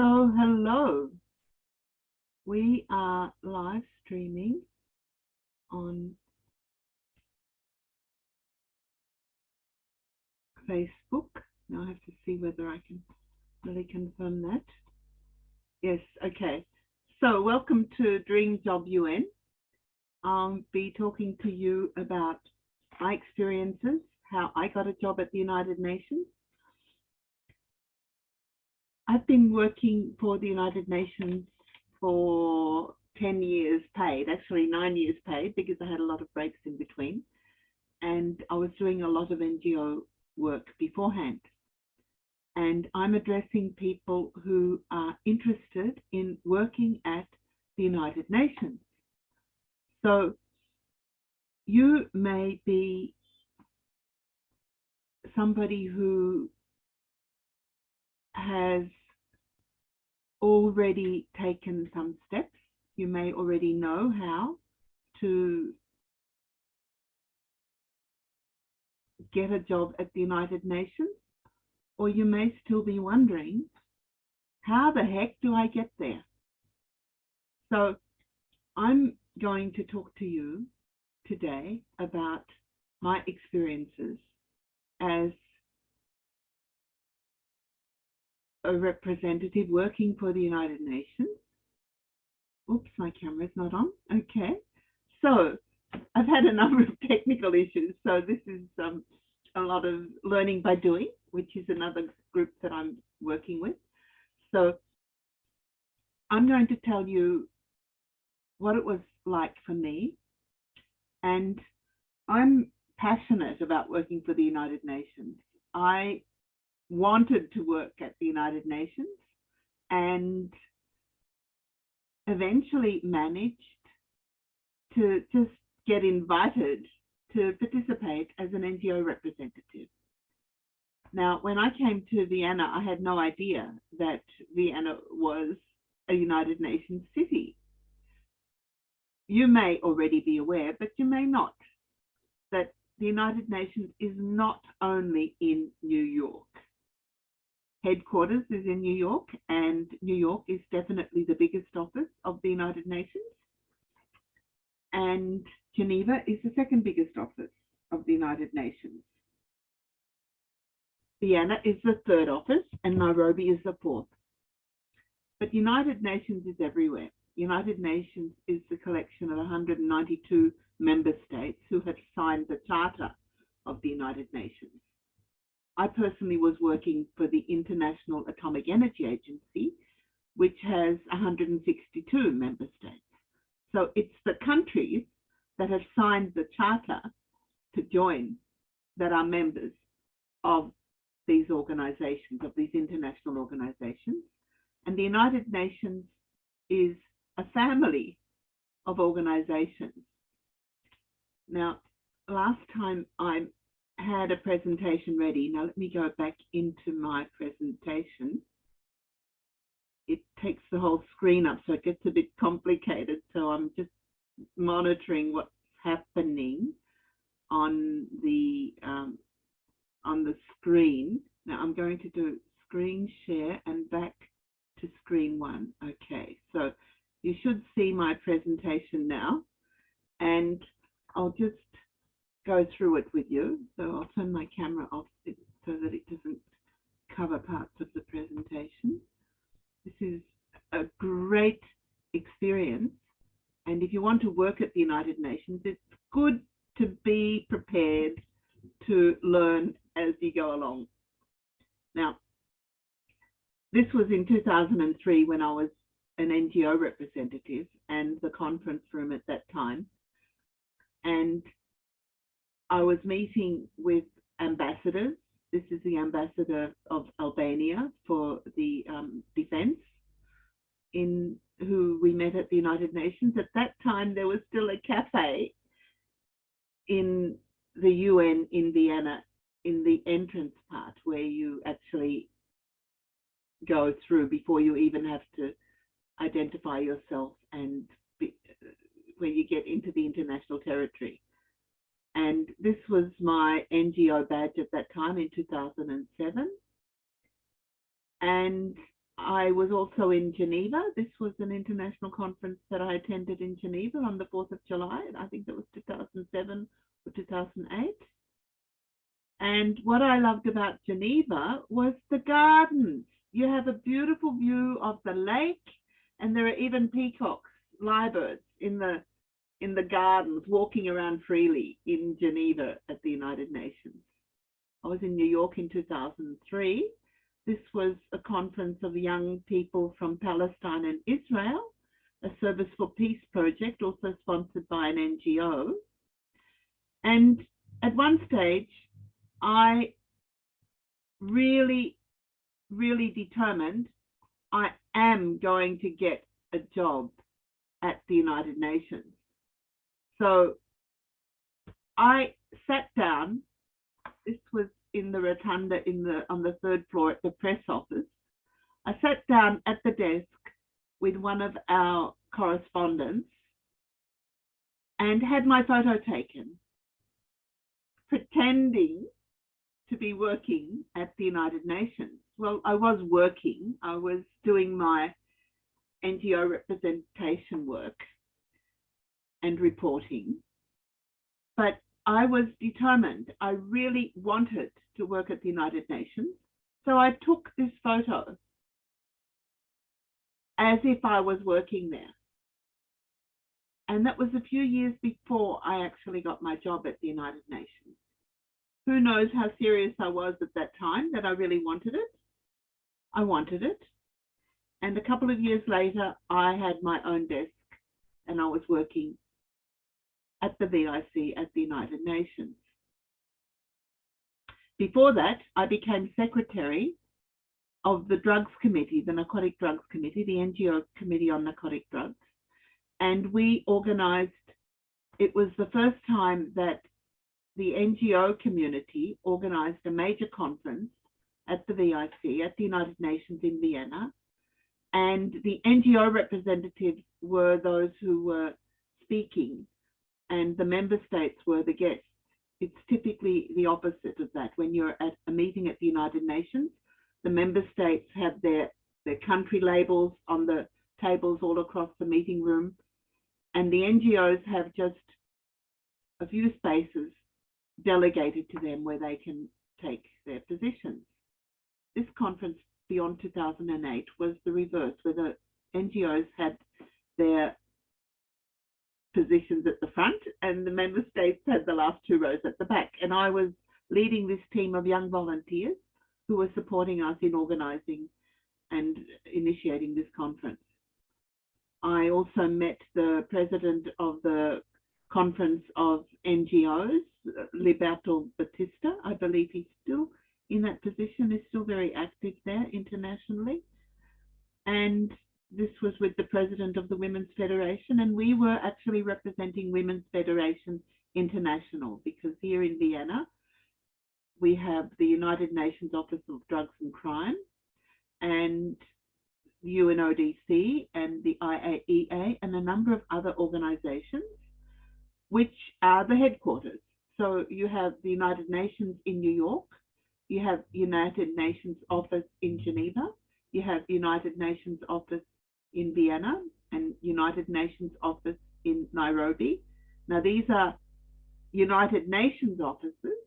So hello, we are live streaming on Facebook. Now I have to see whether I can really confirm that. Yes, okay. So welcome to Dream Job UN. I'll be talking to you about my experiences, how I got a job at the United Nations, I've been working for the United Nations for 10 years paid, actually nine years paid, because I had a lot of breaks in between. And I was doing a lot of NGO work beforehand. And I'm addressing people who are interested in working at the United Nations. So you may be somebody who has already taken some steps. You may already know how to get a job at the United Nations, or you may still be wondering, how the heck do I get there? So I'm going to talk to you today about my experiences as a representative working for the United Nations. Oops, my camera's not on. Okay. So I've had a number of technical issues. So this is um, a lot of learning by doing, which is another group that I'm working with. So I'm going to tell you what it was like for me. And I'm passionate about working for the United Nations. I wanted to work at the United Nations and eventually managed to just get invited to participate as an NGO representative. Now, when I came to Vienna, I had no idea that Vienna was a United Nations city. You may already be aware, but you may not, that the United Nations is not only in New York headquarters is in New York, and New York is definitely the biggest office of the United Nations. And Geneva is the second biggest office of the United Nations. Vienna is the third office, and Nairobi is the fourth. But United Nations is everywhere. United Nations is the collection of 192 member states who have signed the Charter of the United Nations. I personally was working for the International Atomic Energy Agency, which has 162 member states. So it's the countries that have signed the charter to join that are members of these organizations, of these international organizations. And the United Nations is a family of organizations. Now, last time I had a presentation ready. Now let me go back into my presentation. It takes the whole screen up, so it gets a bit complicated. So I'm just monitoring what's happening on the um, on the screen. Now I'm going to do screen share and back to screen one. Okay, so you should see my presentation now. And I'll just go through it with you. So I'll turn my camera off so that it doesn't cover parts of the presentation. This is a great experience. And if you want to work at the United Nations, it's good to be prepared to learn as you go along. Now, this was in 2003 when I was an NGO representative and the conference room at that time. And I was meeting with ambassadors. This is the ambassador of Albania for the um, defense in who we met at the United Nations. At that time, there was still a cafe in the UN in Vienna in the entrance part where you actually go through before you even have to identify yourself and be, where you get into the international territory. And this was my NGO badge at that time in 2007. And I was also in Geneva. This was an international conference that I attended in Geneva on the 4th of July. I think it was 2007 or 2008. And what I loved about Geneva was the gardens. You have a beautiful view of the lake, and there are even peacocks, lyrebirds in the in the gardens, walking around freely in Geneva at the United Nations. I was in New York in 2003. This was a conference of young people from Palestine and Israel, a Service for Peace project, also sponsored by an NGO. And at one stage, I really, really determined I am going to get a job at the United Nations. So I sat down. This was in the rotunda in the on the third floor at the press office. I sat down at the desk with one of our correspondents and had my photo taken, pretending to be working at the United Nations. Well, I was working, I was doing my NGO representation work and reporting, but I was determined. I really wanted to work at the United Nations. So I took this photo as if I was working there. And that was a few years before I actually got my job at the United Nations. Who knows how serious I was at that time that I really wanted it? I wanted it. And a couple of years later, I had my own desk and I was working at the VIC at the United Nations. Before that, I became secretary of the Drugs Committee, the Narcotic Drugs Committee, the NGO Committee on Narcotic Drugs. And we organized, it was the first time that the NGO community organized a major conference at the VIC, at the United Nations in Vienna. And the NGO representatives were those who were speaking and the member states were the guests. It's typically the opposite of that. When you're at a meeting at the United Nations, the member states have their, their country labels on the tables all across the meeting room, and the NGOs have just a few spaces delegated to them where they can take their positions. This conference beyond 2008 was the reverse, where the NGOs had their positions at the front and the member states had the last two rows at the back. And I was leading this team of young volunteers who were supporting us in organising and initiating this conference. I also met the president of the conference of NGOs, Liberato Bautista. I believe he's still in that position, is still very active there internationally. And this was with the president of the Women's Federation, and we were actually representing Women's Federation International because here in Vienna, we have the United Nations Office of Drugs and Crime and UNODC and the IAEA and a number of other organizations, which are the headquarters. So you have the United Nations in New York, you have United Nations Office in Geneva, you have United Nations Office in Vienna and United Nations office in Nairobi. Now these are United Nations offices,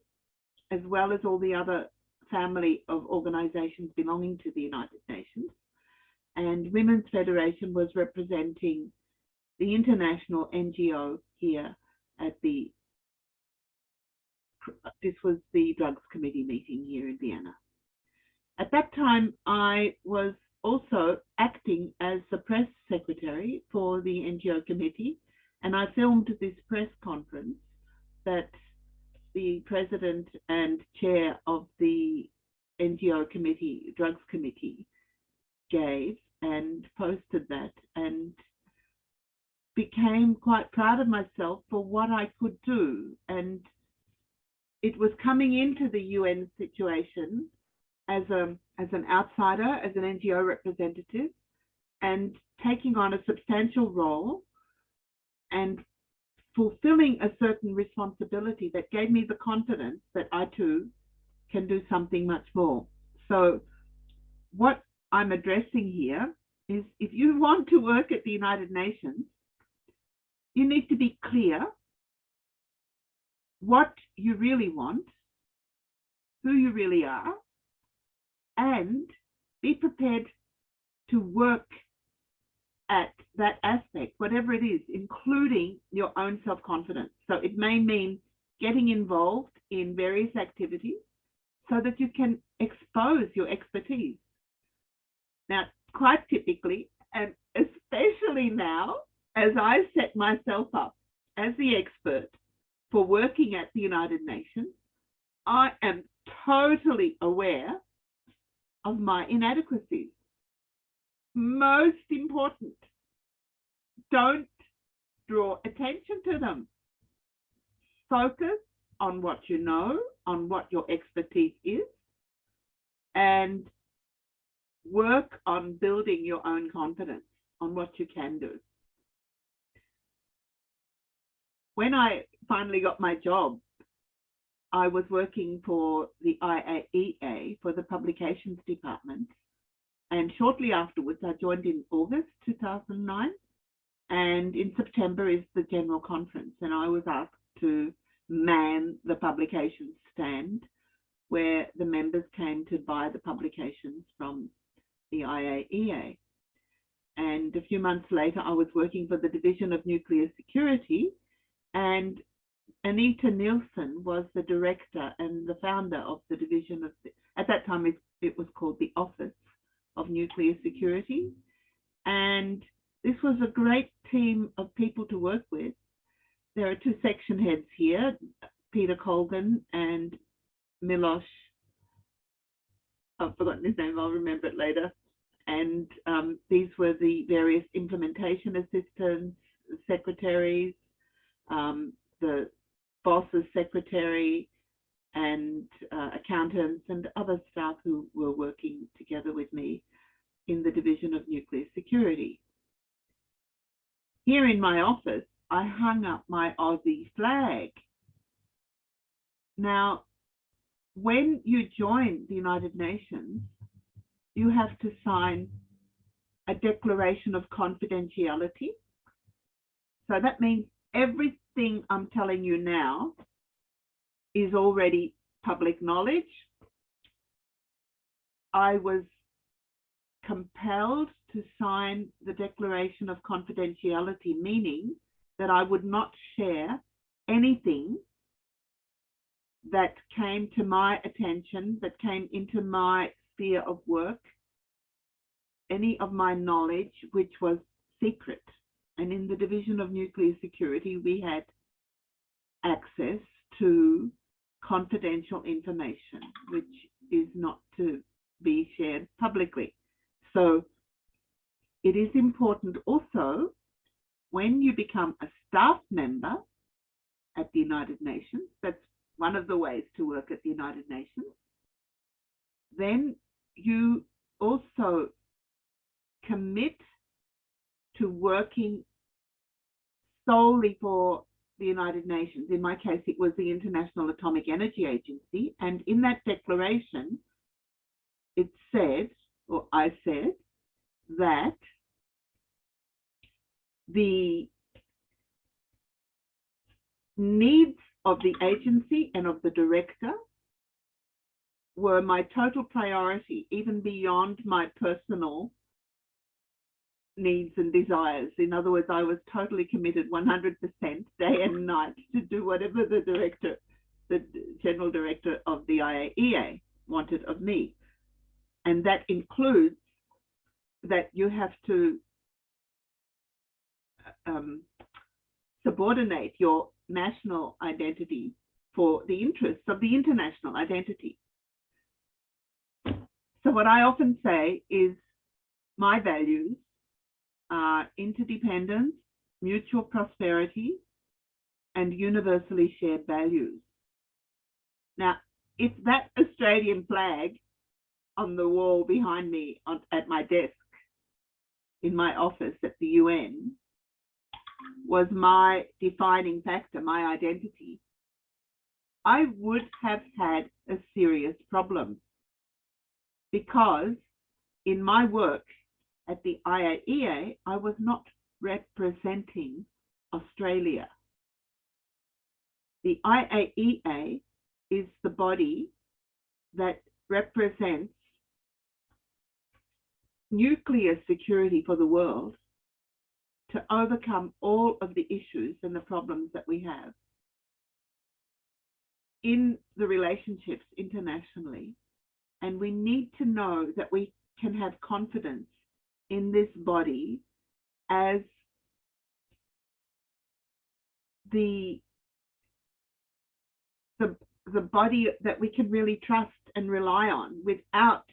as well as all the other family of organizations belonging to the United Nations. And Women's Federation was representing the international NGO here at the, this was the Drugs Committee meeting here in Vienna. At that time, I was also acting as the press secretary for the NGO committee, and I filmed this press conference that the president and chair of the NGO committee, drugs committee, gave and posted that and became quite proud of myself for what I could do. And it was coming into the UN situation as a as an outsider, as an NGO representative, and taking on a substantial role and fulfilling a certain responsibility that gave me the confidence that I too can do something much more. So what I'm addressing here is if you want to work at the United Nations, you need to be clear what you really want, who you really are, and be prepared to work at that aspect, whatever it is, including your own self-confidence. So it may mean getting involved in various activities so that you can expose your expertise. Now, quite typically, and especially now, as I set myself up as the expert for working at the United Nations, I am totally aware of my inadequacies. Most important, don't draw attention to them. Focus on what you know, on what your expertise is, and work on building your own confidence on what you can do. When I finally got my job, I was working for the IAEA for the publications department. And shortly afterwards, I joined in August 2009. And in September is the general conference. And I was asked to man the publications stand where the members came to buy the publications from the IAEA. And a few months later, I was working for the Division of Nuclear Security, and Anita Nilsson was the director and the founder of the division of, the, at that time it, it was called the Office of Nuclear Security. And this was a great team of people to work with. There are two section heads here, Peter Colgan and Milos. I've forgotten his name, I'll remember it later. And um, these were the various implementation assistants, secretaries, um, the boss's secretary, and uh, accountants and other staff who were working together with me in the Division of Nuclear Security. Here in my office, I hung up my Aussie flag. Now, when you join the United Nations, you have to sign a declaration of confidentiality. So that means everything I'm telling you now is already public knowledge. I was compelled to sign the declaration of confidentiality, meaning that I would not share anything that came to my attention, that came into my sphere of work, any of my knowledge which was secret. And in the Division of Nuclear Security, we had access to confidential information, which is not to be shared publicly. So it is important also when you become a staff member at the United Nations, that's one of the ways to work at the United Nations, then you also commit to working solely for the United Nations. In my case, it was the International Atomic Energy Agency. And in that declaration, it said, or I said, that the needs of the agency and of the director were my total priority, even beyond my personal needs and desires. In other words, I was totally committed 100% day and night to do whatever the director, the general director of the IAEA wanted of me. And that includes that you have to um, subordinate your national identity for the interests of the international identity. So what I often say is my values are interdependence, mutual prosperity, and universally shared values. Now, if that Australian flag on the wall behind me on, at my desk in my office at the UN was my defining factor, my identity, I would have had a serious problem because in my work at the IAEA, I was not representing Australia. The IAEA is the body that represents nuclear security for the world to overcome all of the issues and the problems that we have in the relationships internationally. And we need to know that we can have confidence in this body as the the the body that we can really trust and rely on without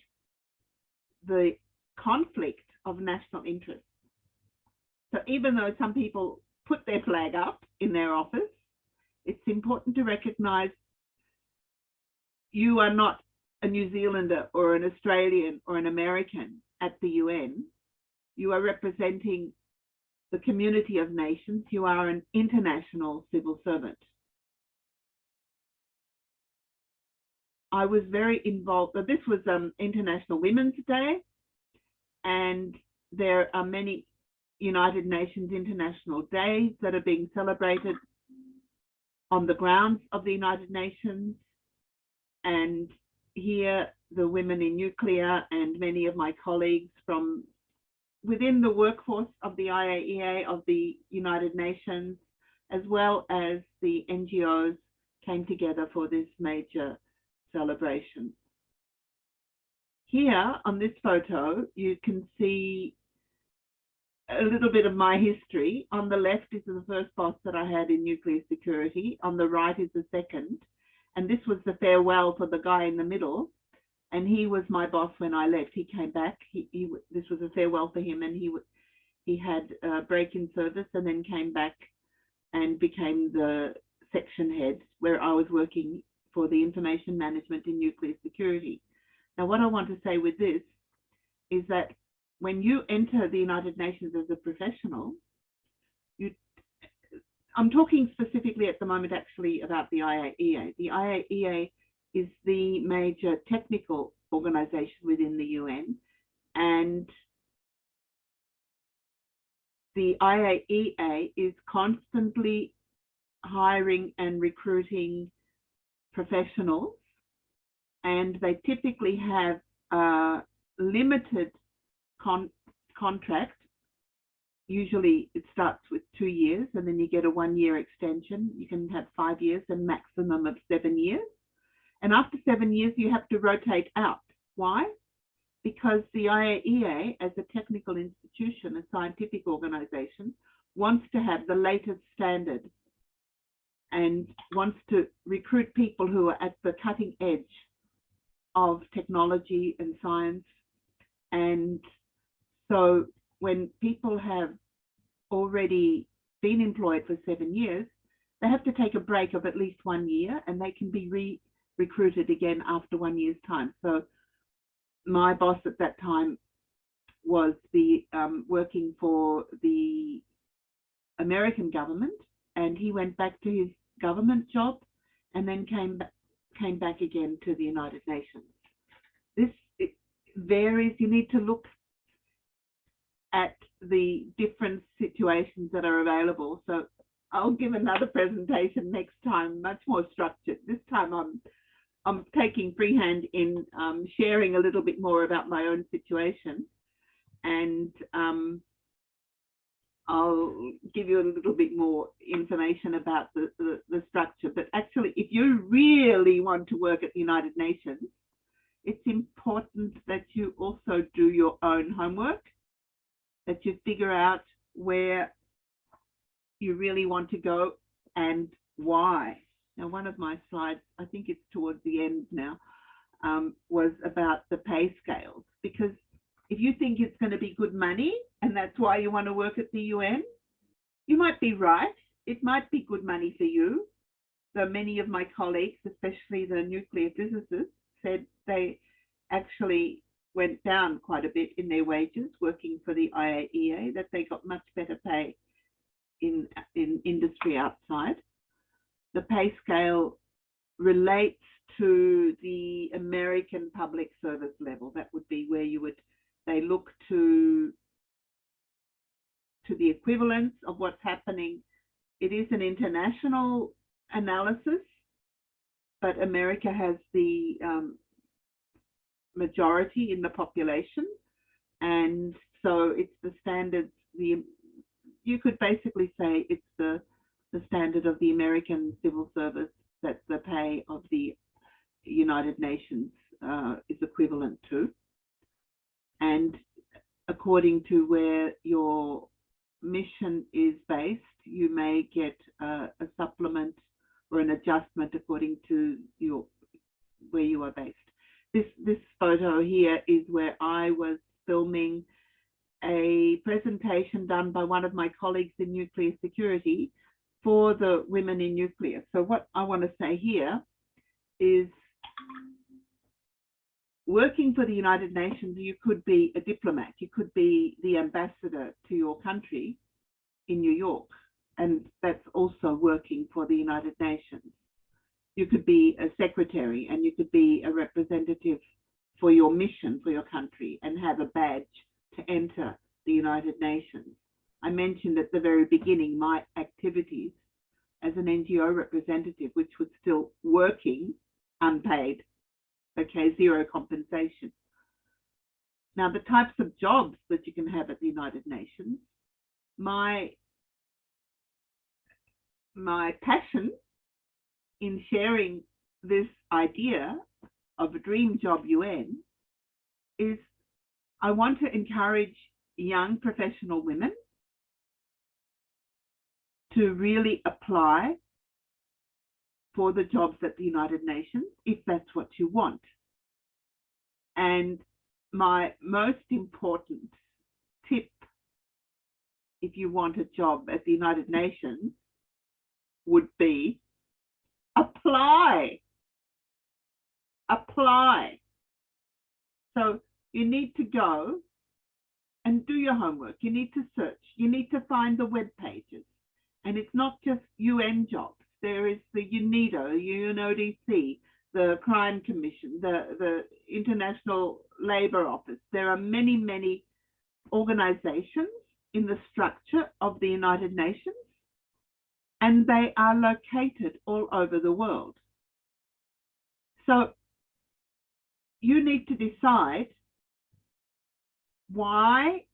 the conflict of national interest. So even though some people put their flag up in their office, it's important to recognize you are not a New Zealander or an Australian or an American at the UN. You are representing the community of nations. You are an international civil servant. I was very involved. This was um, International Women's Day, and there are many United Nations International Days that are being celebrated on the grounds of the United Nations. And here, the women in nuclear and many of my colleagues from within the workforce of the IAEA, of the United Nations, as well as the NGOs came together for this major celebration. Here on this photo, you can see a little bit of my history. On the left is the first boss that I had in nuclear security. On the right is the second. And this was the farewell for the guy in the middle. And he was my boss when I left. He came back. He, he this was a farewell for him, and he he had a break in service, and then came back and became the section head where I was working for the information management in nuclear security. Now, what I want to say with this is that when you enter the United Nations as a professional, you, I'm talking specifically at the moment actually about the IAEA. The IAEA is the major technical organization within the UN and the IAEA is constantly hiring and recruiting professionals and they typically have a limited con contract. Usually it starts with two years and then you get a one year extension. You can have five years and maximum of seven years. And after seven years, you have to rotate out. Why? Because the IAEA, as a technical institution, a scientific organization, wants to have the latest standard and wants to recruit people who are at the cutting edge of technology and science. And so when people have already been employed for seven years, they have to take a break of at least one year and they can be re-recruited again after one year's time. So my boss at that time was the um, working for the American government and he went back to his government job and then came came back again to the United Nations. This varies. You need to look at the different situations that are available. So I'll give another presentation next time, much more structured. This time I'm I'm taking freehand in um, sharing a little bit more about my own situation and um, I'll give you a little bit more information about the, the, the, structure. But actually, if you really want to work at the United Nations, it's important that you also do your own homework, that you figure out where you really want to go and why. Now, one of my slides, I think it's towards the end now, um, was about the pay scales because if you think it's going to be good money and that's why you want to work at the UN, you might be right. It might be good money for you. Though many of my colleagues, especially the nuclear physicists, said they actually went down quite a bit in their wages working for the IAEA, that they got much better pay in, in industry outside. The pay scale relates to the American public service level. That would be where you would they look to to the equivalence of what's happening. It is an international analysis, but America has the um, majority in the population, and so it's the standards. The you could basically say it's the the standard of the American civil service that the pay of the United Nations uh, is equivalent to. And according to where your mission is based, you may get a supplement or an adjustment according to your where you are based. This this photo here is where I was filming a presentation done by one of my colleagues in nuclear security for the women in nuclear. So what I want to say here is working for the United Nations, you could be a diplomat, you could be the ambassador to your country in New York, and that's also working for the United Nations. You could be a secretary and you could be a representative for your mission for your country and have a badge to enter the United Nations. I mentioned at the very beginning my activities as an NGO representative, which was still working unpaid, okay, zero compensation. Now, the types of jobs that you can have at the United Nations, my, my passion in sharing this idea of a dream job UN is I want to encourage young professional women to really apply for the jobs at the United Nations if that's what you want. And my most important tip if you want a job at the United Nations would be apply. Apply. So you need to go and do your homework. You need to search. You need to find the web pages. And it's not just UN jobs. There is the UNIDO, UNODC, the Crime Commission, the, the International Labour Office. There are many, many organizations in the structure of the United Nations, and they are located all over the world. So you need to decide why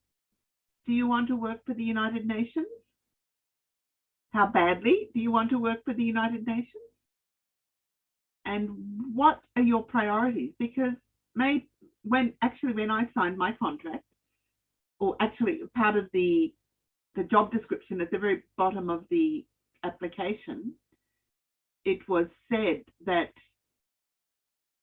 do you want to work for the United Nations? How badly do you want to work for the United Nations? And what are your priorities? Because when actually when I signed my contract, or actually part of the the job description at the very bottom of the application, it was said that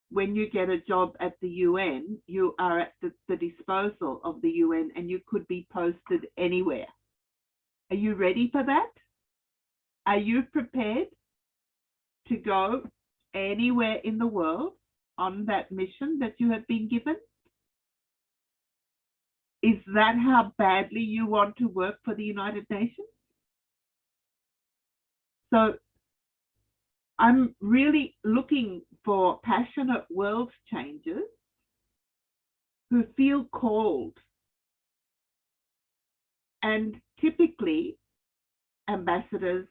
when you get a job at the UN, you are at the, the, disposal of the UN and you could be posted anywhere. Are you ready for that? Are you prepared to go anywhere in the world on that mission that you have been given? Is that how badly you want to work for the United Nations? So I'm really looking for passionate world changers who feel called. And typically, ambassadors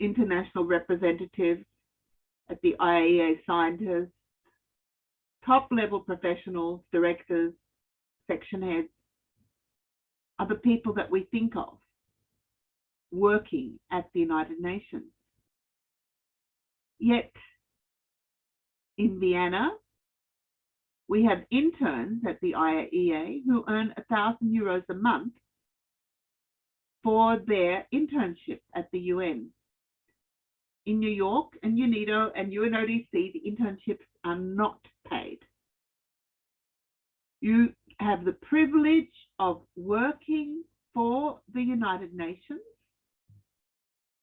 international representatives at the IAEA scientists, top level professionals, directors, section heads, are the people that we think of working at the United Nations. Yet in Vienna, we have interns at the IAEA who earn a thousand euros a month for their internship at the UN in New York and UNIDO and UNODC, the internships are not paid. You have the privilege of working for the United Nations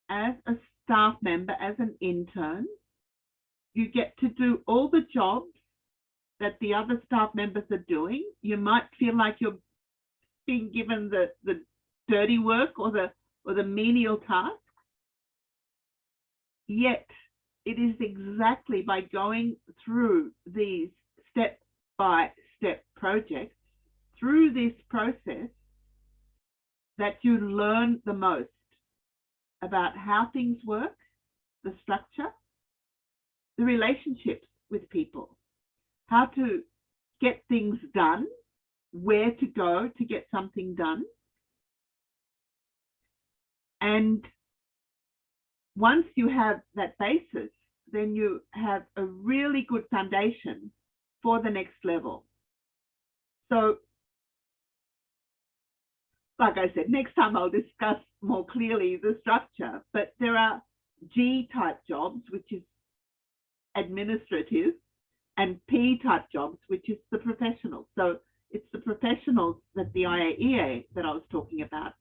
as a staff member, as an intern. You get to do all the jobs that the other staff members are doing. You might feel like you're being given the, the dirty work or the or the menial task. Yet it is exactly by going through these step by step projects through this process that you learn the most about how things work, the structure, the relationships with people, how to get things done, where to go to get something done. And once you have that basis, then you have a really good foundation for the next level. So, like I said, next time I'll discuss more clearly the structure, but there are G type jobs, which is administrative, and P type jobs, which is the professional. So it's the professionals that the IAEA that I was talking about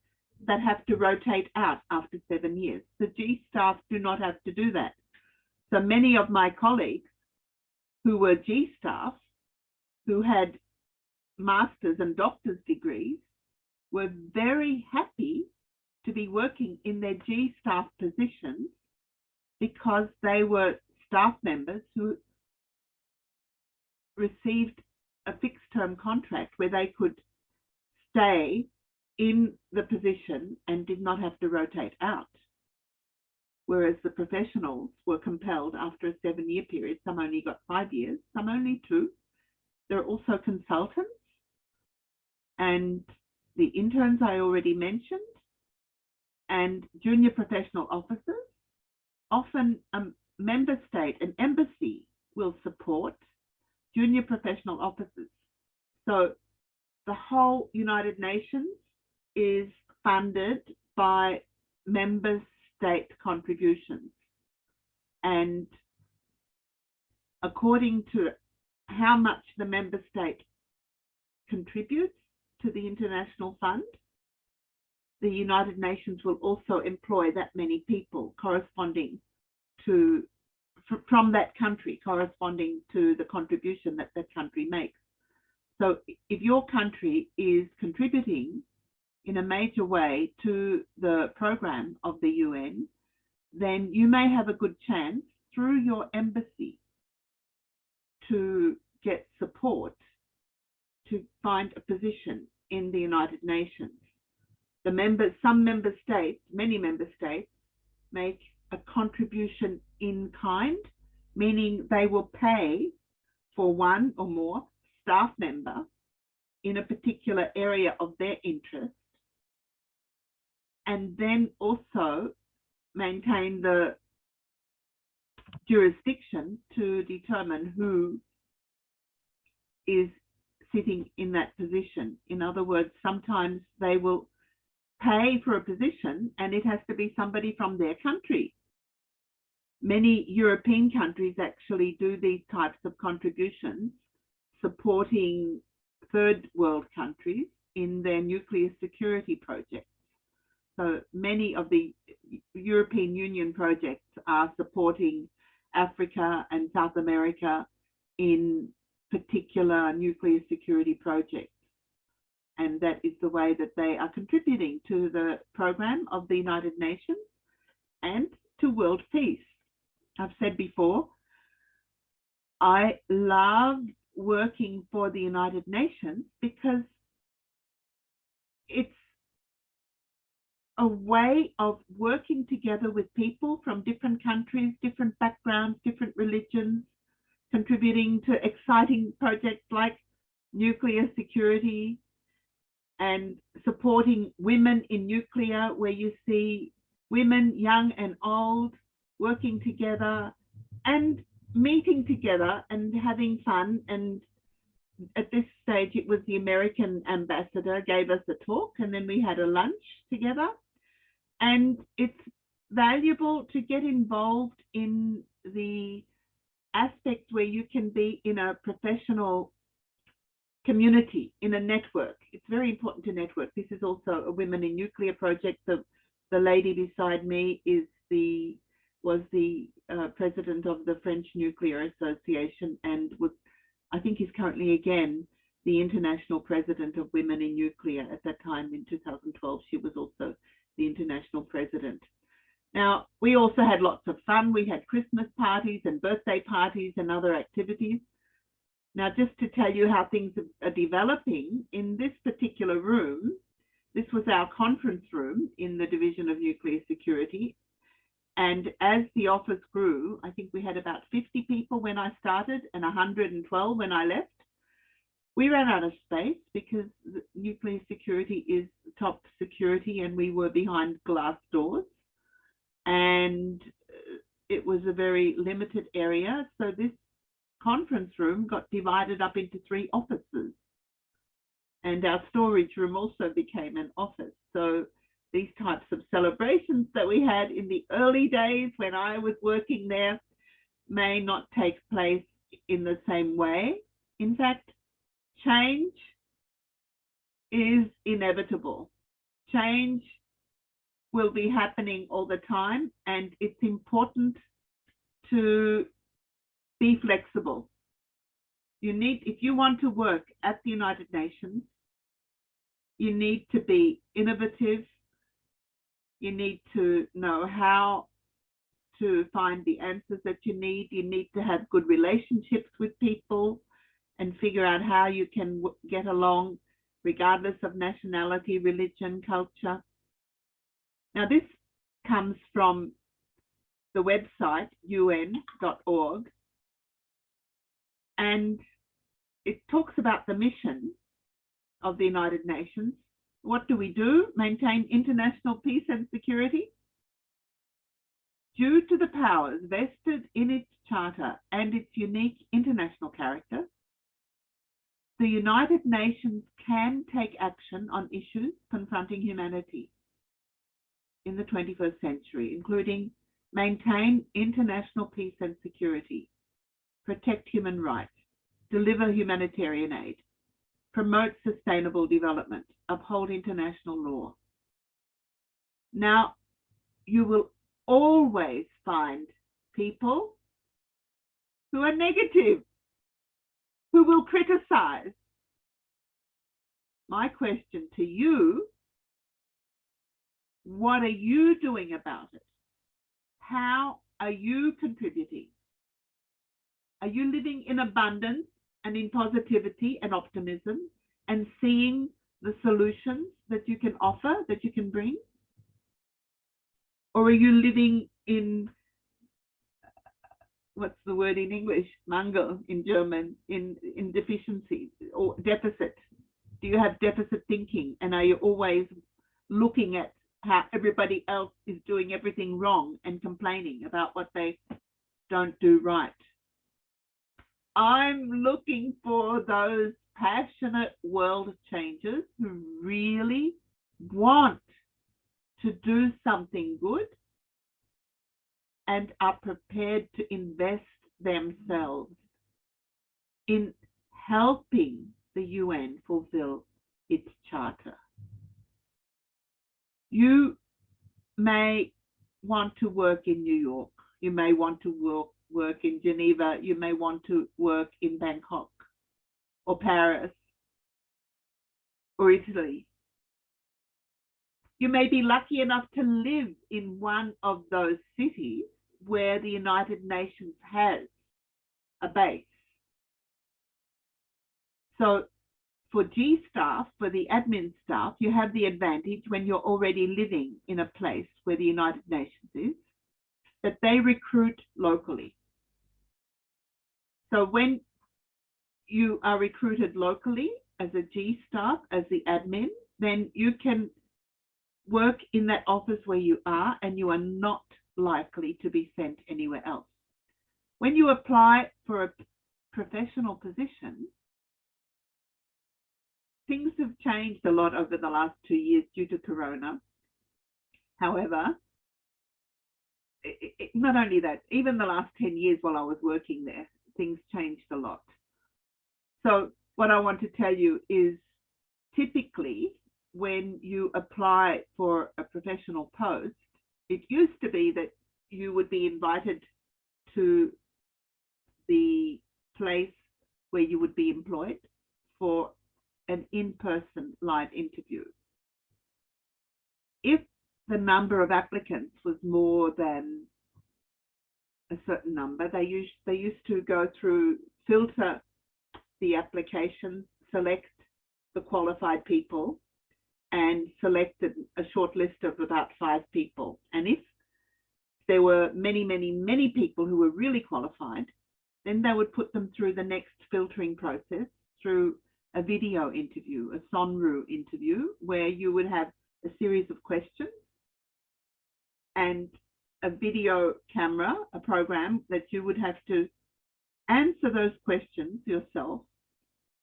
that have to rotate out after seven years. The G staff do not have to do that. So many of my colleagues who were G staff, who had master's and doctor's degrees, were very happy to be working in their G staff positions because they were staff members who received a fixed term contract where they could stay in the position and did not have to rotate out. Whereas the professionals were compelled after a seven year period, some only got five years, some only two. There are also consultants and the interns I already mentioned and junior professional officers. Often a member state, an embassy will support junior professional officers. So the whole United Nations is funded by member state contributions. And according to how much the member state contributes to the international fund, the United Nations will also employ that many people corresponding to from that country corresponding to the contribution that that country makes. So if your country is contributing in a major way to the program of the UN, then you may have a good chance through your embassy to get support to find a position in the United Nations. The members, some member states, many member states make a contribution in kind, meaning they will pay for one or more staff member in a particular area of their interest and then also maintain the jurisdiction to determine who is sitting in that position. In other words, sometimes they will pay for a position and it has to be somebody from their country. Many European countries actually do these types of contributions, supporting third world countries in their nuclear security projects. So many of the European Union projects are supporting Africa and South America in particular nuclear security projects. And that is the way that they are contributing to the program of the United Nations and to world peace. I've said before, I love working for the United Nations because it's a way of working together with people from different countries, different backgrounds, different religions, contributing to exciting projects like nuclear security and supporting women in nuclear, where you see women, young and old, working together and meeting together and having fun. And at this stage it was the American ambassador gave us a talk and then we had a lunch together and it's valuable to get involved in the aspect where you can be in a professional community, in a network. It's very important to network. This is also a Women in Nuclear project. The, the lady beside me is the was the uh, president of the French Nuclear Association and was, I think he's currently again the international president of Women in Nuclear. At that time in 2012, she was also the international president. Now, we also had lots of fun. We had Christmas parties and birthday parties and other activities. Now, just to tell you how things are developing, in this particular room, this was our conference room in the Division of Nuclear Security. And as the office grew, I think we had about 50 people when I started and 112 when I left. We ran out of space because nuclear security is top security and we were behind glass doors. And it was a very limited area. So this conference room got divided up into three offices. And our storage room also became an office. So these types of celebrations that we had in the early days when I was working there may not take place in the same way. In fact, change is inevitable. Change will be happening all the time and it's important to be flexible. You need, if you want to work at the United Nations, you need to be innovative. You need to know how to find the answers that you need. You need to have good relationships with people and figure out how you can get along regardless of nationality, religion, culture. Now this comes from the website un.org and it talks about the mission of the United Nations. What do we do? Maintain international peace and security? Due to the powers vested in its charter and its unique international character, the United Nations can take action on issues confronting humanity in the 21st century, including maintain international peace and security, protect human rights, deliver humanitarian aid, promote sustainable development, uphold international law. Now, you will always find people who are negative, who will criticize. My question to you, what are you doing about it? How are you contributing? Are you living in abundance and in positivity and optimism and seeing the solutions that you can offer, that you can bring? Or are you living in, what's the word in English? Mangel in German, in, in deficiency or deficit? Do you have deficit thinking? And are you always looking at how everybody else is doing everything wrong and complaining about what they don't do right? I'm looking for those passionate world changers who really want to do something good and are prepared to invest themselves in helping the UN fulfill its charter. You may want to work in New York. You may want to work work in Geneva, you may want to work in Bangkok or Paris or Italy. You may be lucky enough to live in one of those cities where the United Nations has a base. So for G staff, for the admin staff, you have the advantage when you're already living in a place where the United Nations is, that they recruit locally. So when you are recruited locally as a G staff, as the admin, then you can work in that office where you are and you are not likely to be sent anywhere else. When you apply for a professional position, things have changed a lot over the last two years due to Corona. However, it, it, not only that, even the last 10 years while I was working there, things changed a lot. So what I want to tell you is typically when you apply for a professional post, it used to be that you would be invited to the place where you would be employed for an in-person live interview. If the number of applicants was more than a certain number. They used they used to go through filter the applications, select the qualified people, and selected a short list of about five people. And if there were many, many, many people who were really qualified, then they would put them through the next filtering process through a video interview, a Sonru interview, where you would have a series of questions and a video camera, a program that you would have to answer those questions yourself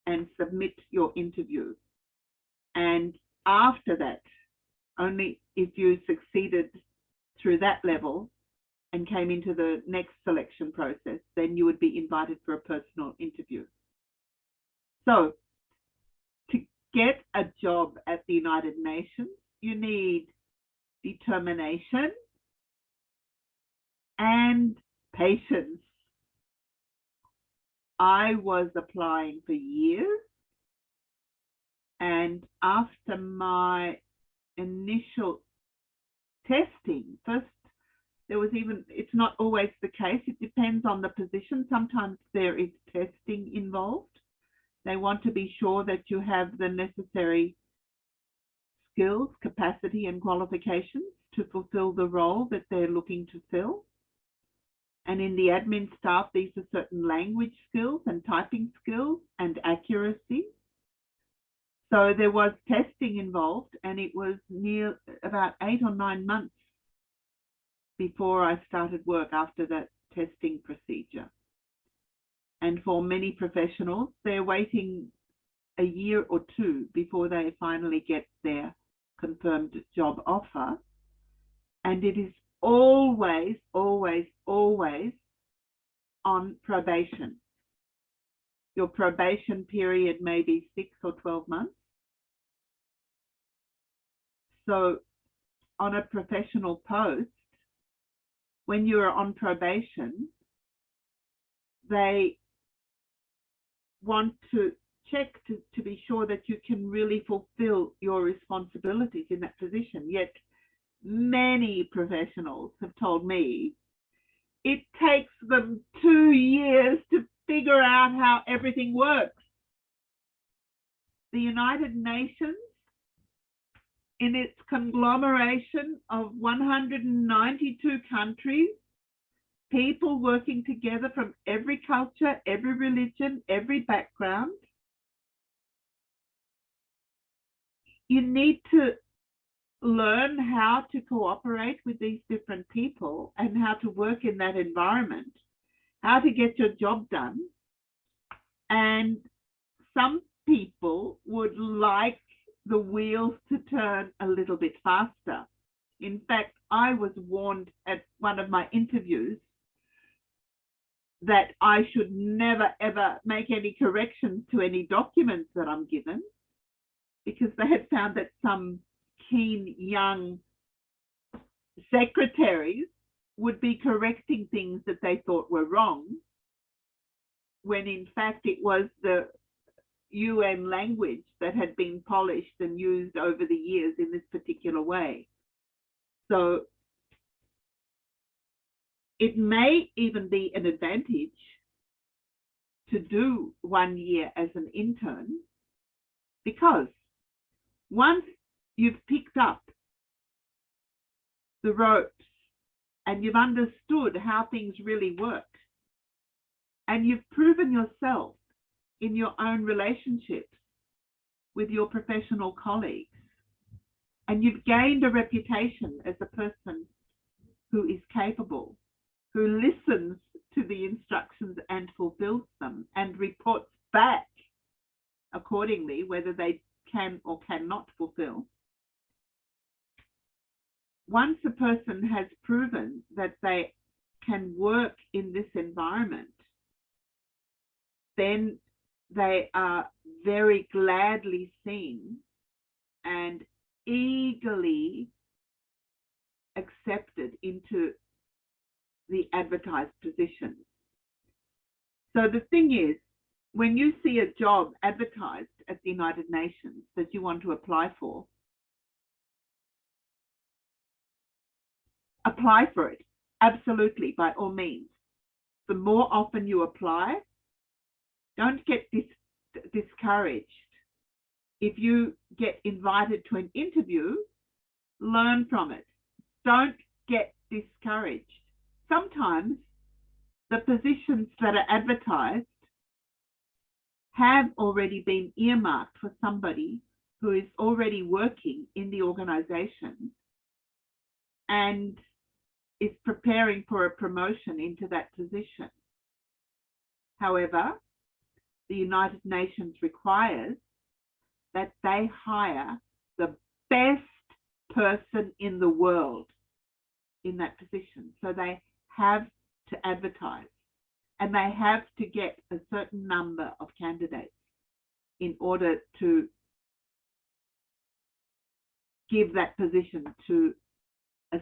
and submit your interview. And after that, only if you succeeded through that level and came into the next selection process, then you would be invited for a personal interview. So to get a job at the United Nations, you need determination and patience. I was applying for years and after my initial testing, first there was even, it's not always the case, it depends on the position. Sometimes there is testing involved. They want to be sure that you have the necessary skills, capacity, and qualifications to fulfill the role that they're looking to fill. And in the admin staff, these are certain language skills and typing skills and accuracy. So there was testing involved, and it was near about eight or nine months before I started work after that testing procedure. And for many professionals, they're waiting a year or two before they finally get their confirmed job offer. And it is always, always, always on probation. Your probation period may be six or 12 months. So on a professional post, when you are on probation, they want to check to, to be sure that you can really fulfill your responsibilities in that position. Yet many professionals have told me it takes them two years to figure out how everything works. The United Nations in its conglomeration of 192 countries, people working together from every culture, every religion, every background. You need to learn how to cooperate with these different people and how to work in that environment, how to get your job done. And some people would like the wheels to turn a little bit faster. In fact, I was warned at one of my interviews that I should never ever make any corrections to any documents that I'm given because they had found that some keen young secretaries would be correcting things that they thought were wrong when in fact it was the UN language that had been polished and used over the years in this particular way. So it may even be an advantage to do one year as an intern because once you've picked up the ropes and you've understood how things really work and you've proven yourself in your own relationships with your professional colleagues. And you've gained a reputation as a person who is capable, who listens to the instructions and fulfills them and reports back accordingly whether they can or cannot fulfill. Once a person has proven that they can work in this environment, then they are very gladly seen and eagerly accepted into the advertised positions. So the thing is, when you see a job advertised at the United Nations that you want to apply for, apply for it, absolutely, by all means. The more often you apply, don't get dis discouraged. If you get invited to an interview, learn from it. Don't get discouraged. Sometimes the positions that are advertised have already been earmarked for somebody who is already working in the organization and is preparing for a promotion into that position. However, the United Nations requires that they hire the best person in the world in that position. So they have to advertise and they have to get a certain number of candidates in order to give that position to a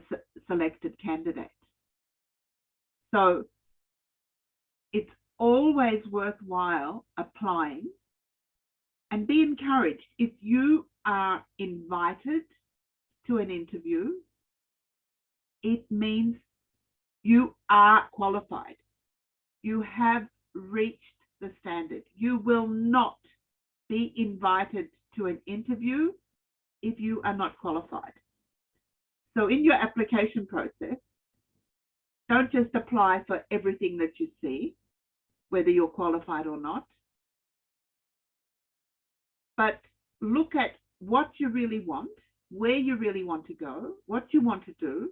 selected candidate. So it's always worthwhile applying and be encouraged. If you are invited to an interview, it means you are qualified. You have reached the standard. You will not be invited to an interview if you are not qualified. So in your application process, don't just apply for everything that you see, whether you're qualified or not, but look at what you really want, where you really want to go, what you want to do,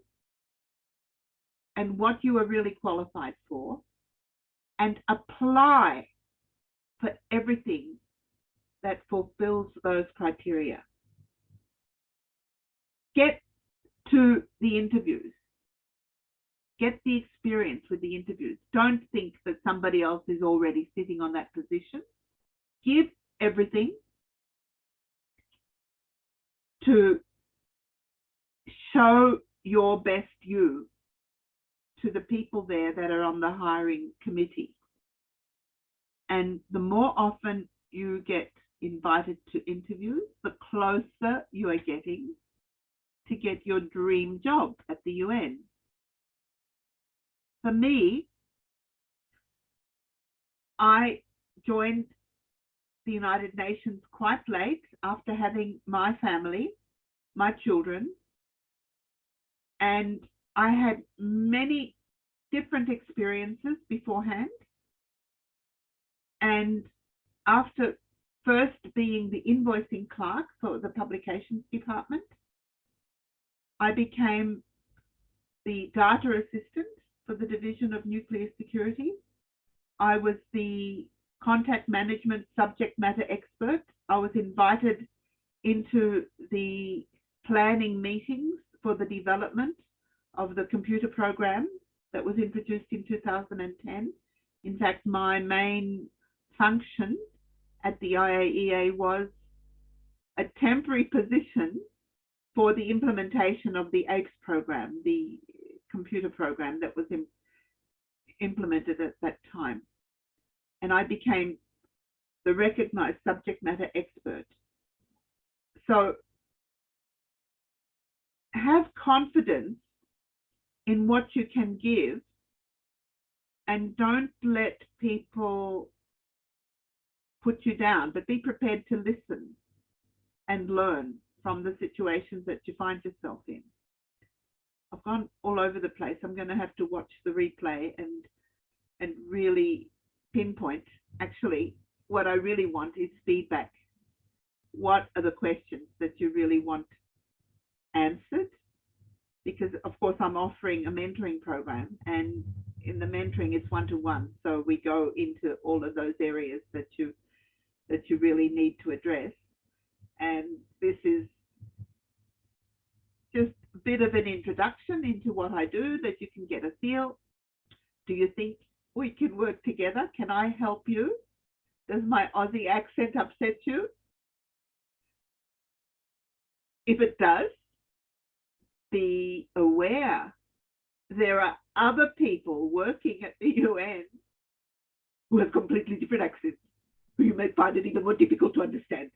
and what you are really qualified for, and apply for everything that fulfills those criteria. Get to the interviews. Get the experience with the interviews. Don't think that somebody else is already sitting on that position. Give everything to show your best you to the people there that are on the hiring committee. And the more often you get invited to interviews, the closer you are getting to get your dream job at the UN. For me, I joined the United Nations quite late after having my family, my children, and I had many different experiences beforehand. And after first being the invoicing clerk for the publications department, I became the data assistant for the Division of Nuclear Security. I was the contact management subject matter expert. I was invited into the planning meetings for the development of the computer program that was introduced in 2010. In fact, my main function at the IAEA was a temporary position for the implementation of the APES program, the computer program that was implemented at that time. And I became the recognized subject matter expert. So have confidence in what you can give and don't let people put you down, but be prepared to listen and learn from the situations that you find yourself in. I've gone all over the place. I'm going to have to watch the replay and and really pinpoint actually what I really want is feedback. What are the questions that you really want answered? Because of course I'm offering a mentoring program and in the mentoring it's one-to-one. So we go into all of those areas that you that you really need to address. And this is bit of an introduction into what I do that you can get a feel. Do you think we can work together? Can I help you? Does my Aussie accent upset you? If it does, be aware there are other people working at the UN who have completely different accents, who you may find it even more difficult to understand.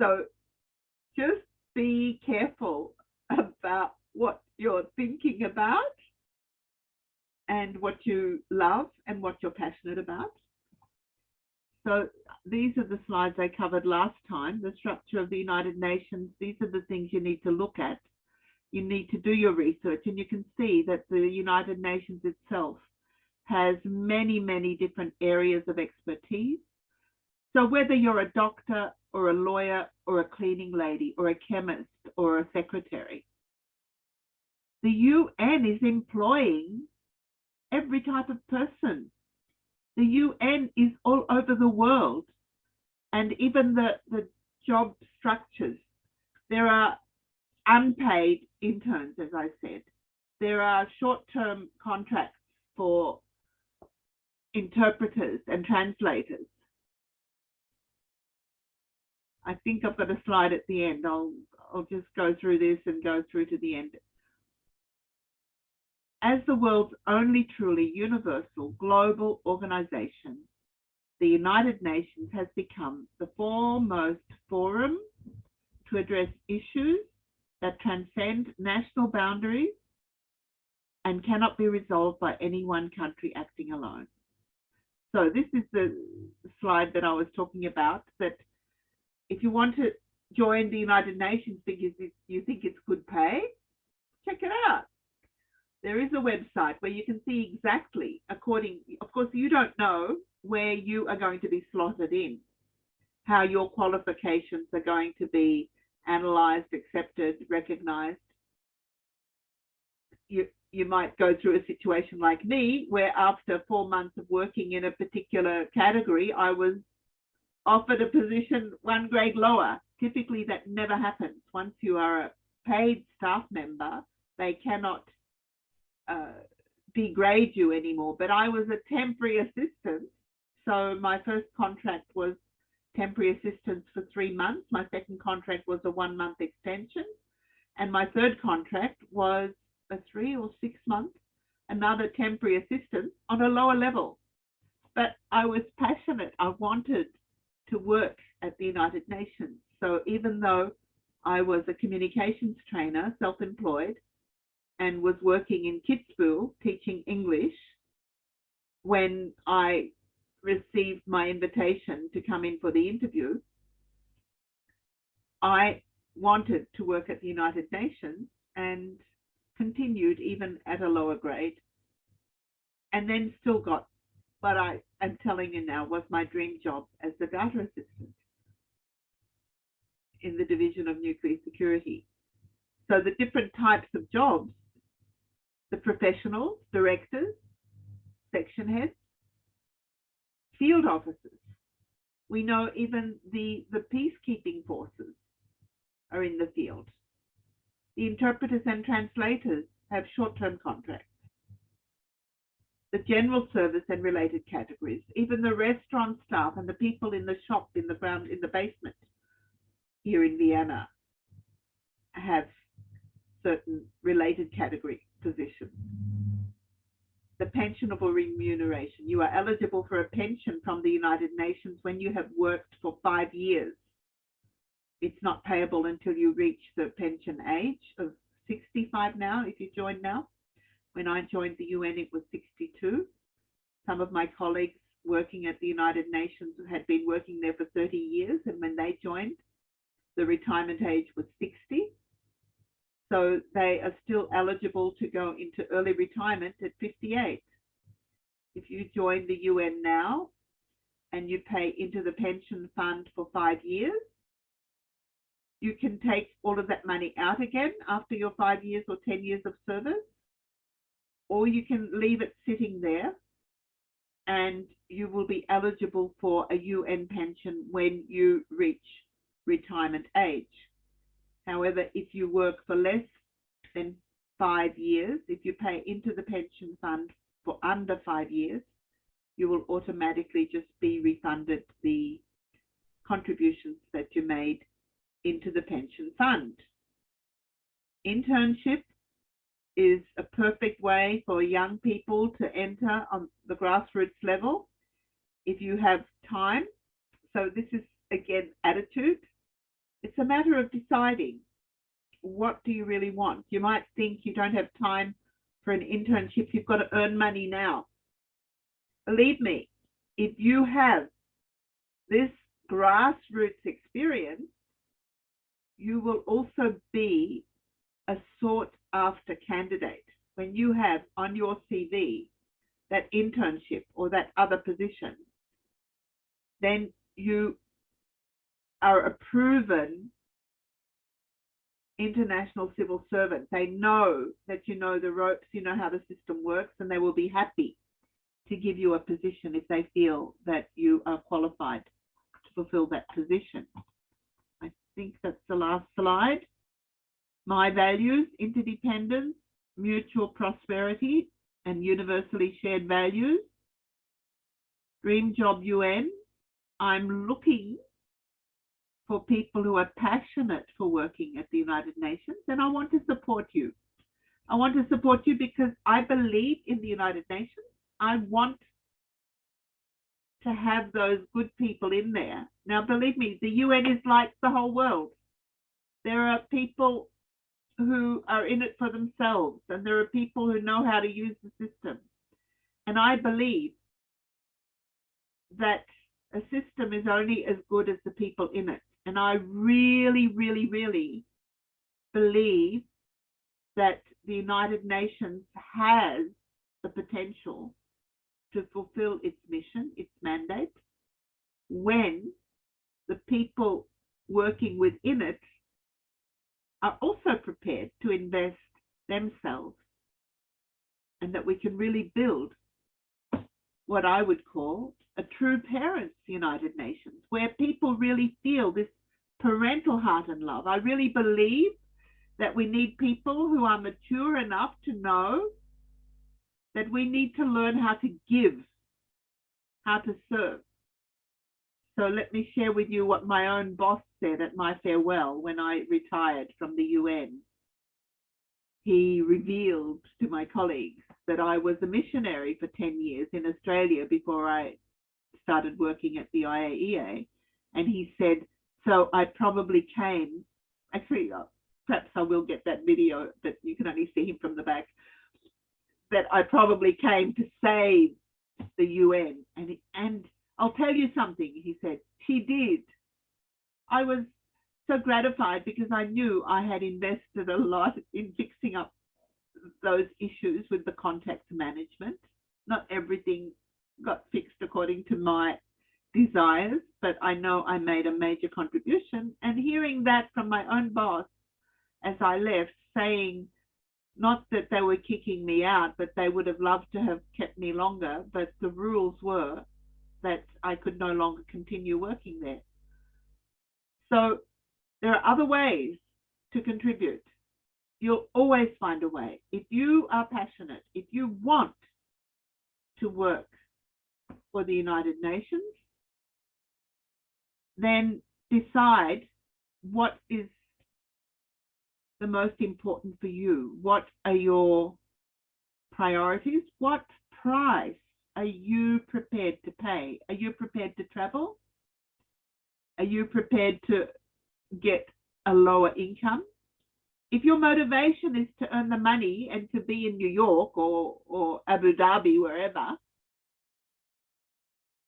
So just be careful about what you're thinking about and what you love and what you're passionate about. So these are the slides I covered last time, the structure of the United Nations. These are the things you need to look at. You need to do your research and you can see that the United Nations itself has many, many different areas of expertise. So whether you're a doctor or a lawyer or a cleaning lady or a chemist or a secretary, the UN is employing every type of person. The UN is all over the world and even the, the job structures. There are unpaid interns, as I said. There are short-term contracts for interpreters and translators. I think I've got a slide at the end. I'll, I'll just go through this and go through to the end. As the world's only truly universal global organization, the United Nations has become the foremost forum to address issues that transcend national boundaries and cannot be resolved by any one country acting alone. So this is the slide that I was talking about, that if you want to join the United Nations because you think it's good pay, check it out. There is a website where you can see exactly according, of course, you don't know where you are going to be slotted in, how your qualifications are going to be analyzed, accepted, recognized. You, you might go through a situation like me, where after four months of working in a particular category, I was offered a position one grade lower. Typically, that never happens. Once you are a paid staff member, they cannot uh, degrade you anymore. But I was a temporary assistant. So my first contract was temporary assistance for three months. My second contract was a one month extension. And my third contract was a three or six month, another temporary assistance on a lower level. But I was passionate. I wanted to work at the United Nations. So even though I was a communications trainer, self-employed, and was working in Kitzbühel teaching English, when I received my invitation to come in for the interview, I wanted to work at the United Nations and continued even at a lower grade and then still got what I am telling you now was my dream job as the data assistant in the division of nuclear security. So the different types of jobs, the professionals, directors, section heads, field officers. We know even the, the peacekeeping forces are in the field. The interpreters and translators have short-term contracts. The general service and related categories, even the restaurant staff and the people in the shop in the ground in the basement here in Vienna have certain related category positions the pensionable remuneration. You are eligible for a pension from the United Nations when you have worked for five years. It's not payable until you reach the pension age of 65 now, if you join now. When I joined the UN, it was 62. Some of my colleagues working at the United Nations had been working there for 30 years, and when they joined, the retirement age was 60. So they are still eligible to go into early retirement at 58. If you join the UN now and you pay into the pension fund for five years, you can take all of that money out again after your five years or 10 years of service, or you can leave it sitting there and you will be eligible for a UN pension when you reach retirement age. However, if you work for less than five years, if you pay into the pension fund for under five years, you will automatically just be refunded the contributions that you made into the pension fund. Internship is a perfect way for young people to enter on the grassroots level if you have time. So this is again attitude. It's a matter of deciding what do you really want. You might think you don't have time for an internship. You've got to earn money now. Believe me, if you have this grassroots experience, you will also be a sought after candidate when you have on your CV that internship or that other position, then you are a proven international civil servant. They know that you know the ropes, you know how the system works, and they will be happy to give you a position if they feel that you are qualified to fulfill that position. I think that's the last slide. My values, interdependence, mutual prosperity, and universally shared values. Dream Job UN, I'm looking for people who are passionate for working at the United Nations, and I want to support you. I want to support you because I believe in the United Nations. I want to have those good people in there. Now, believe me, the UN is like the whole world. There are people who are in it for themselves, and there are people who know how to use the system. And I believe that a system is only as good as the people in it. And I really, really, really believe that the United Nations has the potential to fulfill its mission, its mandate, when the people working within it are also prepared to invest themselves and that we can really build what I would call a true parents United Nations, where people really feel this parental heart and love. I really believe that we need people who are mature enough to know that we need to learn how to give, how to serve. So let me share with you what my own boss said at my farewell when I retired from the UN. He revealed to my colleagues that I was a missionary for 10 years in Australia before I started working at the IAEA. And he said, so I probably came, actually, uh, perhaps I will get that video that you can only see him from the back, that I probably came to save the UN. And, and I'll tell you something, he said, she did. I was so gratified because I knew I had invested a lot in fixing up those issues with the contact management. Not everything got fixed according to my desires, but I know I made a major contribution. And hearing that from my own boss as I left, saying not that they were kicking me out, but they would have loved to have kept me longer, but the rules were that I could no longer continue working there. So there are other ways to contribute. You'll always find a way. If you are passionate, if you want to work for the United Nations, then decide what is the most important for you. What are your priorities? What price are you prepared to pay? Are you prepared to travel? Are you prepared to get a lower income? If your motivation is to earn the money and to be in New York or, or Abu Dhabi, wherever,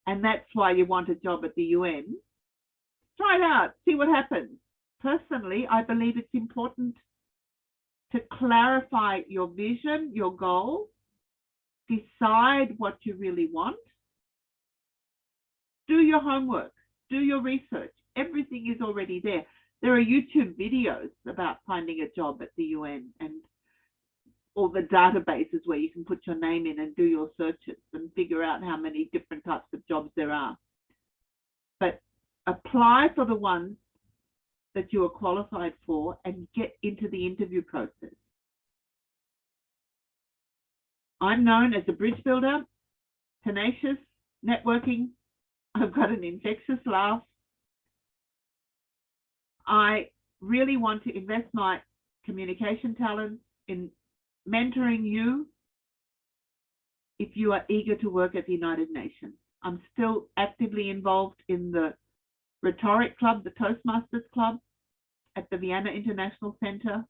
and that's why you want a job at the UN, try it out, see what happens. Personally, I believe it's important to clarify your vision, your goal, decide what you really want, do your homework, do your research. Everything is already there. There are YouTube videos about finding a job at the UN and all the databases where you can put your name in and do your searches and figure out how many different types of jobs there are. But apply for the ones that you are qualified for and get into the interview process. I'm known as a bridge builder, tenacious, networking. I've got an infectious laugh. I really want to invest my communication talents in mentoring you if you are eager to work at the United Nations. I'm still actively involved in the Rhetoric Club, the Toastmasters Club at the Vienna International Center.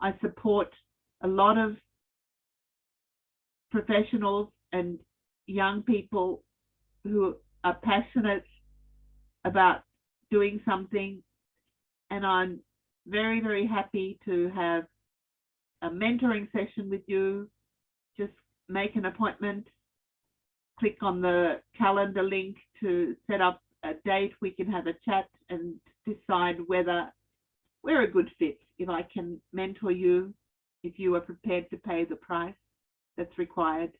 I support a lot of professionals and young people who are passionate about doing something, and I'm very, very happy to have a mentoring session with you. Just make an appointment, click on the calendar link to set up a date. We can have a chat and decide whether we're a good fit. If I can mentor you, if you are prepared to pay the price that's required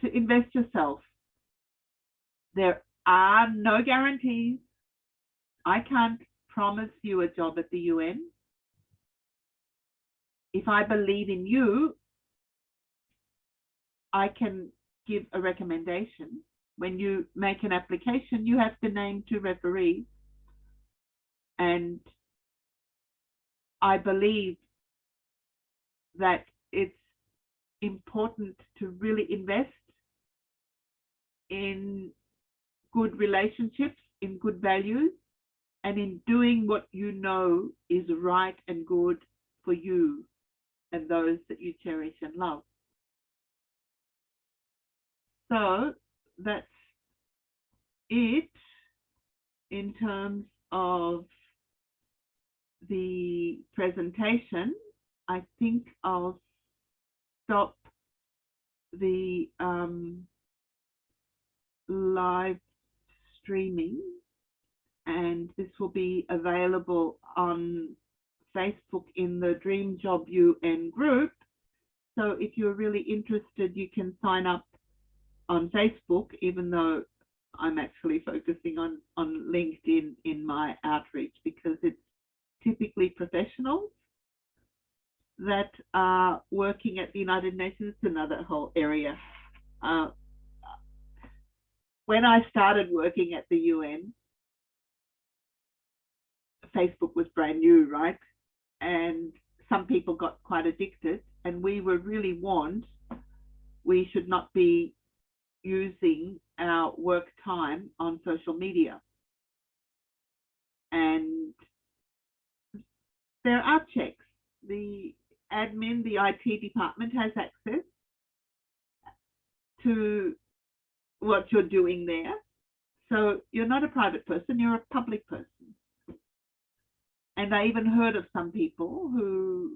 to invest yourself. There are no guarantees. I can't promise you a job at the UN. If I believe in you, I can give a recommendation. When you make an application, you have to name two referees. And I believe that it's important to really invest in good relationships, in good values, and in doing what you know is right and good for you and those that you cherish and love. So that's it in terms of the presentation. I think I'll stop the um, live streaming and this will be available on Facebook in the Dream Job UN group. So if you're really interested, you can sign up on Facebook, even though I'm actually focusing on, on LinkedIn in my outreach because it's typically professionals that are working at the United Nations, another whole area. Uh, when I started working at the UN, Facebook was brand new, right? And some people got quite addicted, and we were really warned we should not be using our work time on social media. And there are checks. The admin, the IT department has access to what you're doing there. So you're not a private person, you're a public person. And I even heard of some people who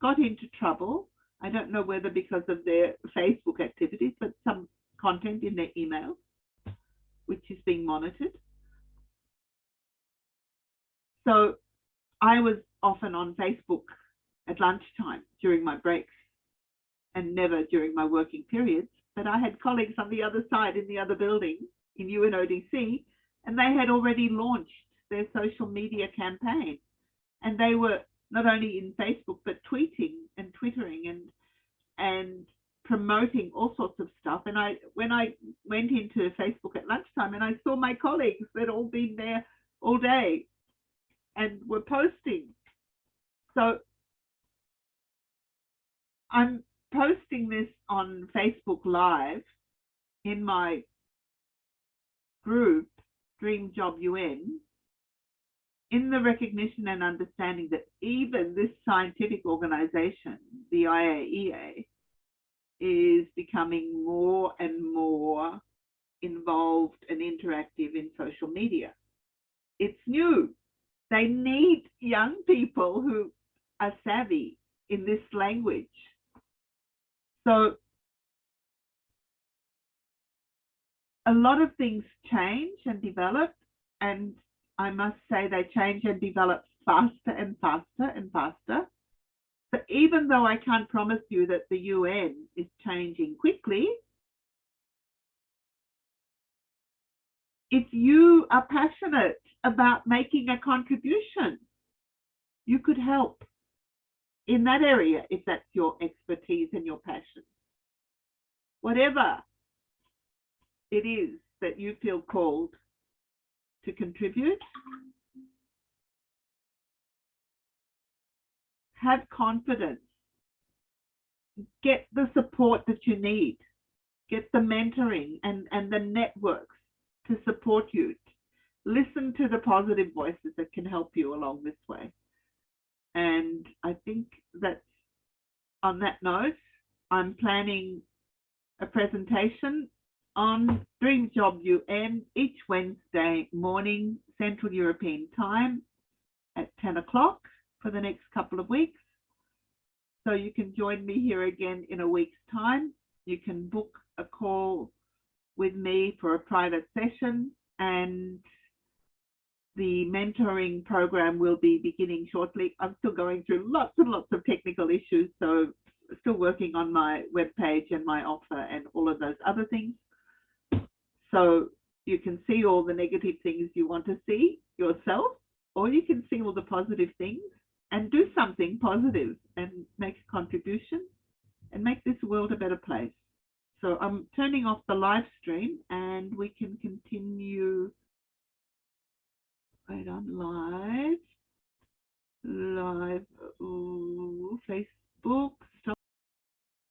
got into trouble. I don't know whether because of their Facebook activities, but some content in their email, which is being monitored. So I was often on Facebook at lunchtime during my breaks and never during my working periods. But I had colleagues on the other side in the other building in UNODC, and they had already launched their social media campaign. And they were not only in Facebook, but tweeting and twittering and and promoting all sorts of stuff. And I when I went into Facebook at lunchtime and I saw my colleagues that all been there all day and were posting. So I'm posting this on Facebook Live in my group, Dream Job UN, in the recognition and understanding that even this scientific organization, the IAEA, is becoming more and more involved and interactive in social media. It's new. They need young people who are savvy in this language. So a lot of things change and develop, and I must say they change and develop faster and faster and faster. So even though I can't promise you that the UN is changing quickly, if you are passionate about making a contribution, you could help in that area if that's your expertise and your passion. Whatever it is that you feel called to contribute, have confidence, get the support that you need, get the mentoring and, and the networks to support you. Listen to the positive voices that can help you along this way. And I think that on that note, I'm planning a presentation on Dream Job UN each Wednesday morning, Central European time at 10 o'clock for the next couple of weeks. So you can join me here again in a week's time. You can book a call with me for a private session and the mentoring program will be beginning shortly. I'm still going through lots and lots of technical issues, so still working on my webpage and my offer and all of those other things. So you can see all the negative things you want to see yourself, or you can see all the positive things and do something positive and make a contribution and make this world a better place. So I'm turning off the live stream and we can continue right on live. Live ooh, facebook.